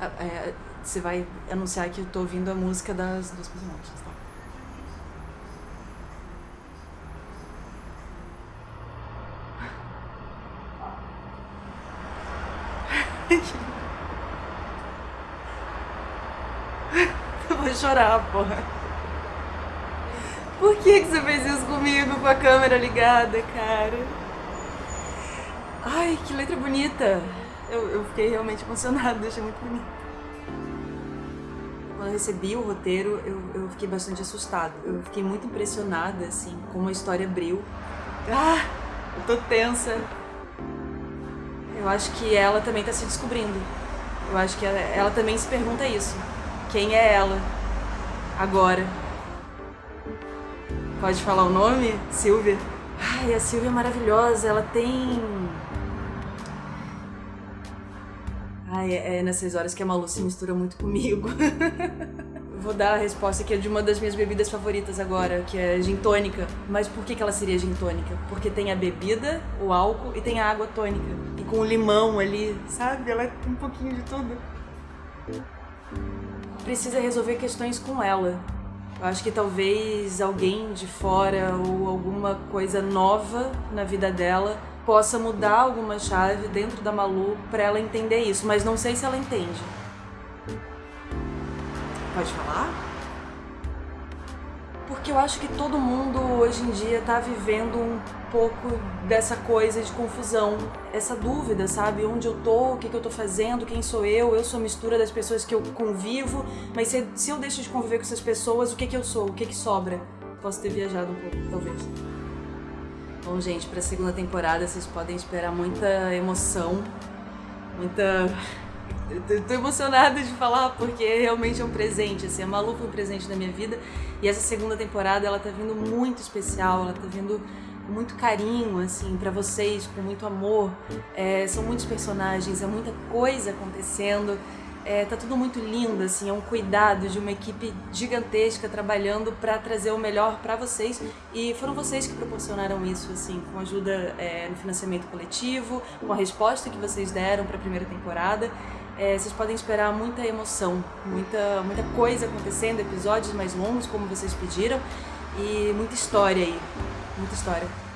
É, você vai anunciar que eu tô ouvindo a música das duas personagens, tá? Eu vou chorar, porra. Por que, que você fez isso comigo com a câmera ligada, cara? Ai, que letra bonita! Eu, eu fiquei realmente emocionada, achei muito bonito. Quando eu recebi o roteiro, eu, eu fiquei bastante assustada. Eu fiquei muito impressionada, assim, como a história abriu. Ah, eu tô tensa. Eu acho que ela também tá se descobrindo. Eu acho que ela, ela também se pergunta isso. Quem é ela? Agora. Pode falar o nome? Silvia? Ai, a Silvia é maravilhosa. Ela tem Ai, é, é nessas horas que a Malu se mistura muito comigo. Vou dar a resposta que é de uma das minhas bebidas favoritas agora, que é gin tônica. Mas por que, ela seria gin tônica? Porque tem a bebida, o álcool e tem a água tônica. E com o limão ali, sabe? Ela tem um pouquinho de tudo. Precisa resolver questões com ela. Eu acho que talvez alguém de fora ou alguma coisa nova na vida dela possa mudar alguma chave dentro da Malu para ela entender isso, mas não sei se ela entende. Pode falar? Porque eu acho que todo mundo hoje em dia tá vivendo um pouco dessa coisa de confusão, essa dúvida, sabe? Onde eu tô, o que, que eu tô fazendo, quem sou eu, eu sou a mistura das pessoas que eu convivo, mas se, se eu deixo de conviver com essas pessoas, o que, que eu sou, o que, que sobra? Posso ter viajado um pouco, talvez. Bom, gente, para a segunda temporada vocês podem esperar muita emoção, muita... Eu tô emocionada de falar porque realmente é um presente, assim, a Malu foi um presente na minha vida e essa segunda temporada ela tá vindo muito especial, ela tá vindo com muito carinho, assim, para vocês, com muito amor. É, são muitos personagens, é muita coisa acontecendo. É, tá tudo muito lindo, assim, é um cuidado de uma equipe gigantesca trabalhando para trazer o melhor para vocês e foram vocês que proporcionaram isso, assim, com ajuda é, no financiamento coletivo, com a resposta que vocês deram para a primeira temporada. É, vocês podem esperar muita emoção, muita, muita coisa acontecendo, episódios mais longos, como vocês pediram, e muita história aí, muita história.